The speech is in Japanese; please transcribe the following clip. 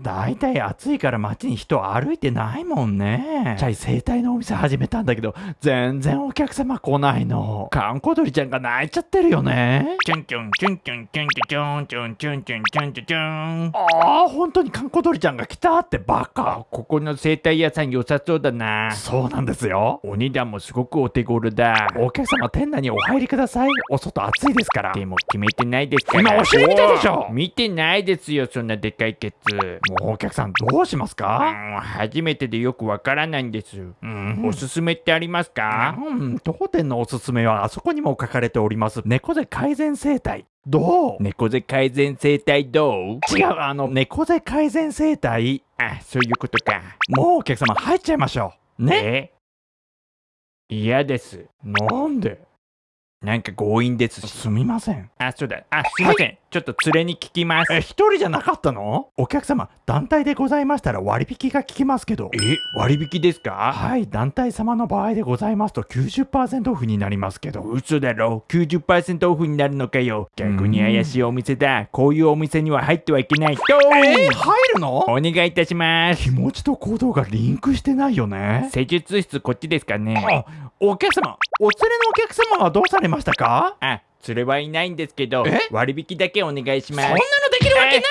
だいたい暑いから街に人歩いてないもんね。チャイ生態のお店始めたんだけど、全然お客様来ないの。カンコドリちゃんが泣いちゃってるよね。チュンチュンチュンチュンチュンチュンチュンチュンチュンチュンチュンチュンああ、本当にカンコドリちゃんが来たってバカ。ここの生態屋さん良さそうだなそうなんですよ。お値段もすごくお手頃だお客様店内にお入りください。お外暑いですから。でも決めてないですから今お尻見たでしょ見てないですよそんなでかいケツもうお客さんどうしますうかん初めてでよくわからないんです。うん。おすすめってありますか？うん、当店のおすすめはあそこにも書かれております。猫背改善生態。どう？猫背改善生態どう？違う、あの、猫背改善生態？あそういうことか。もうお客様入っちゃいましょう。ね？え？嫌です。なんで？なんか強引ですし。すみません。あそうだ。あすいません、ちょっと連れに聞きます。え、一人じゃなかったの？お客様、団体でございましたら割引が効きますけど。え割引ですか？はい、団体様の場合でございますと90%オフになりますけど。嘘だろ。90%オフになるのかよ。逆に怪しいお店だ。こういうお店には入ってはいけないと。えー、入るの？お願いいたします。気持ちと行動がリンクしてないよね。施術室こっちですかね。あ、お客様、お連れのお客様はどうされましたか？あ連れはいないんですけどえ？割引だけお願いします。そんなのできるわけない